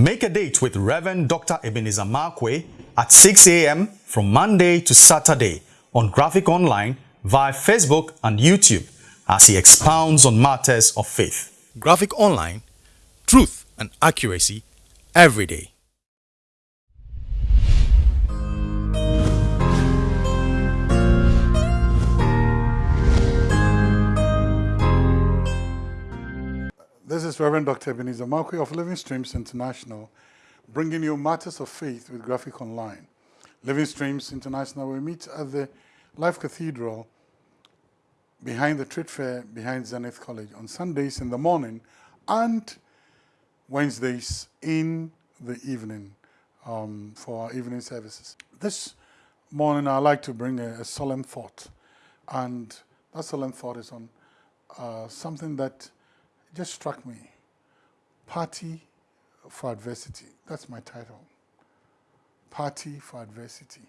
Make a date with Reverend Dr. Ebenezer Markwei at 6 a.m. from Monday to Saturday on Graphic Online via Facebook and YouTube as he expounds on matters of faith. Graphic Online, truth and accuracy every day. Is Reverend Dr. Ebenezer Markwei of Living Streams International, bringing you matters of faith with Graphic Online. Living Streams International, we meet at the Life Cathedral behind the trade fair, behind Zenith College, on Sundays in the morning and Wednesdays in the evening um, for our evening services. This morning, I'd like to bring a, a solemn thought, and that solemn thought is on uh, something that just struck me. Party for Adversity. That's my title. Party for Adversity.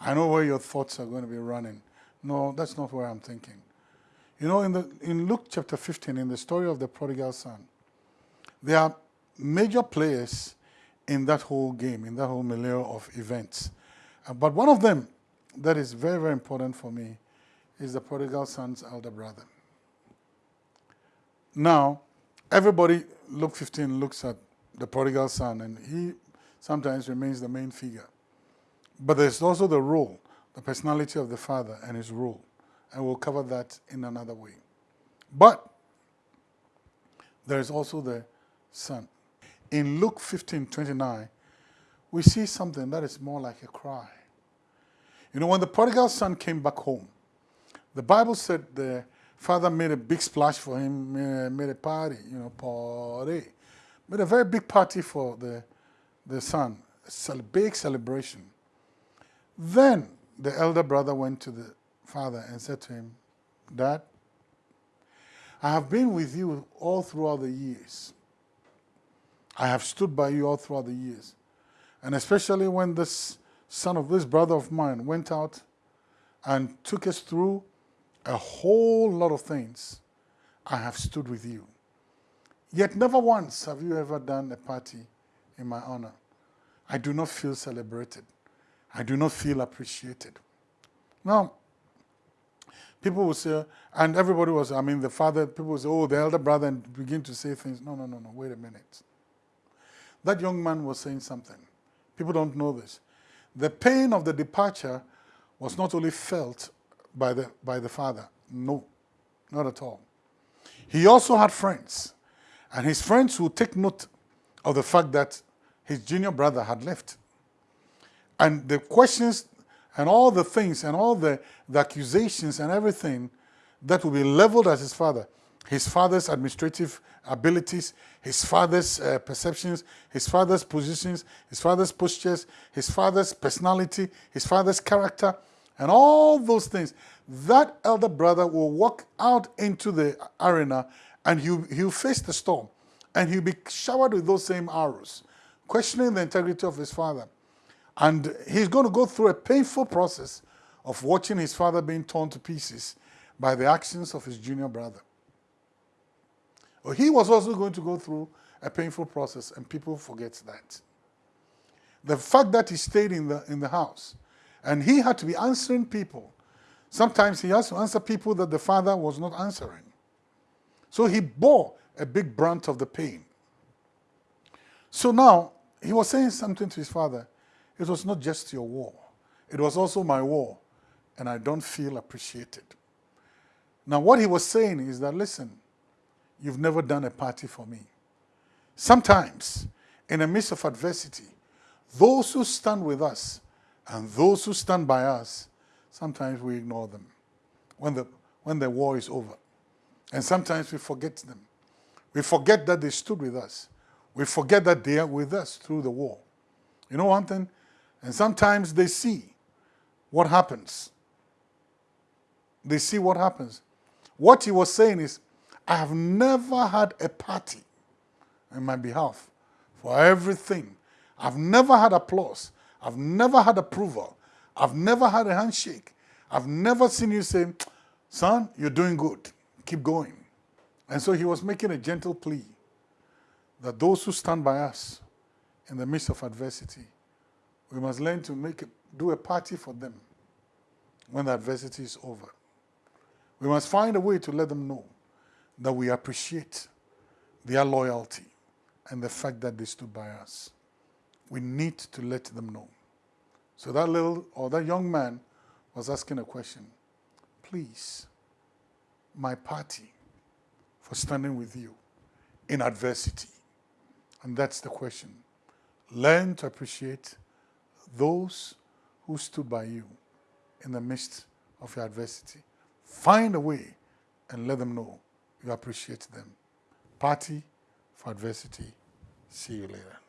I know where your thoughts are going to be running. No, that's not where I'm thinking. You know, in, the, in Luke chapter 15, in the story of the prodigal son, there are major players in that whole game, in that whole milieu of events. Uh, but one of them that is very, very important for me is the prodigal son's elder brother. Now, everybody, Luke 15 looks at the prodigal son, and he sometimes remains the main figure. But there's also the role, the personality of the father and his role. And we'll cover that in another way. But there's also the son. In Luke 15, 29, we see something that is more like a cry. You know, when the prodigal son came back home, the Bible said the father made a big splash for him, made a party, you know, party. Made a very big party for the, the son, a big celebration. Then the elder brother went to the father and said to him, Dad, I have been with you all throughout the years. I have stood by you all throughout the years. And especially when this son of this brother of mine went out and took us through a whole lot of things, I have stood with you. Yet never once have you ever done a party in my honor. I do not feel celebrated. I do not feel appreciated. Now, people will say, and everybody was, I mean, the father, people will say, oh, the elder brother, and begin to say things. No, no, no, no, wait a minute. That young man was saying something. People don't know this. The pain of the departure was not only felt by the, by the father. No, not at all. He also had friends. And his friends would take note of the fact that his junior brother had left. And the questions and all the things and all the, the accusations and everything that will be leveled at his father, his father's administrative abilities, his father's uh, perceptions, his father's positions, his father's postures, his father's personality, his father's character, and all those things, that elder brother will walk out into the arena and he'll, he'll face the storm and he'll be showered with those same arrows, questioning the integrity of his father. And he's going to go through a painful process of watching his father being torn to pieces by the actions of his junior brother. He was also going to go through a painful process, and people forget that. The fact that he stayed in the, in the house and he had to be answering people. Sometimes he has to answer people that the father was not answering. So he bore a big brunt of the pain. So now he was saying something to his father. It was not just your war. It was also my war, and I don't feel appreciated. Now what he was saying is that, listen, you've never done a party for me. Sometimes, in the midst of adversity, those who stand with us and those who stand by us, sometimes we ignore them when the, when the war is over. And sometimes we forget them. We forget that they stood with us. We forget that they are with us through the war. You know one thing? And sometimes they see what happens. They see what happens. What he was saying is, I have never had a party in my behalf for everything. I've never had applause. I've never had approval. I've never had a handshake. I've never seen you say, son, you're doing good. Keep going. And so he was making a gentle plea that those who stand by us, in the midst of adversity. We must learn to make a, do a party for them when the adversity is over. We must find a way to let them know that we appreciate their loyalty and the fact that they stood by us. We need to let them know. So that little or that young man was asking a question. Please, my party for standing with you in adversity. And that's the question. Learn to appreciate those who stood by you in the midst of your adversity. Find a way and let them know you appreciate them. Party for adversity. See you later.